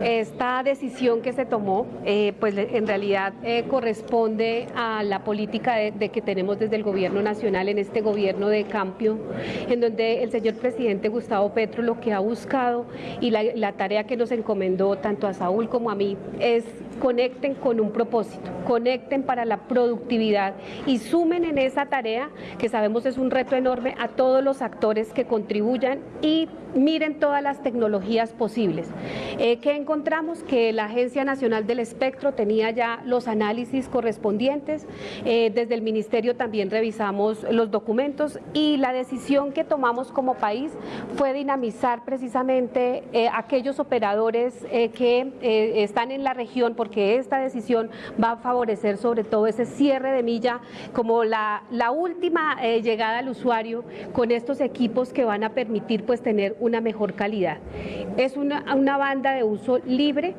Esta decisión que se tomó, eh, pues en realidad eh, corresponde a la política de, que tenemos desde el gobierno nacional en este gobierno de cambio, en donde el señor presidente Gustavo Petro lo que ha buscado y la, tarea que nos encomendó tanto a Saúl como a mí es conecten con un propósito, conecten para la productividad y sumen en esa tarea, que sabemos es un reto enorme, a todos los actores que contribuyan y miren todas las tecnologías posibles. Eh, que encontramos que la Agencia Nacional del Espectro tenía ya los análisis correspondientes, eh, desde el Ministerio también revisamos los documentos y la decisión que tomamos como país fue dinamizar precisamente eh, aquellos operadores que están en la región, porque esta decisión va a favorecer sobre todo ese cierre de milla como la, la última llegada al usuario con estos equipos que van a permitir pues tener una mejor calidad. Es una, una banda de uso libre,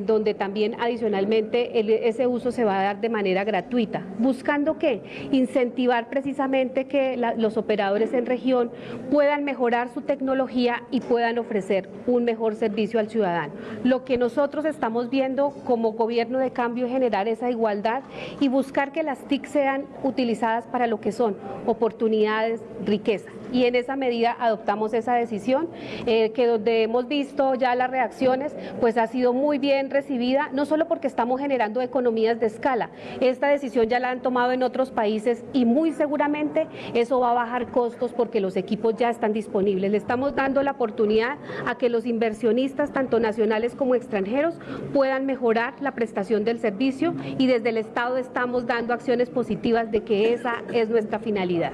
donde también adicionalmente ese uso se va a dar de manera gratuita. ¿Buscando qué? Incentivar precisamente que los operadores en región puedan mejorar su tecnología y puedan ofrecer un mejor servicio al ciudadano. Lo que nosotros estamos viendo como gobierno de cambio es generar esa igualdad y buscar que las TIC sean utilizadas para lo que son oportunidades, riqueza. Y en esa medida adoptamos esa decisión, eh, que donde hemos visto ya las reacciones, pues ha sido muy bien recibida, no solo porque estamos generando economías de escala, esta decisión ya la han tomado en otros países y muy seguramente eso va a bajar costos porque los equipos ya están disponibles. Le estamos dando la oportunidad a que los inversionistas, tanto nacionales como extranjeros, puedan mejorar la prestación del servicio y desde el Estado estamos dando acciones positivas de que esa es nuestra finalidad.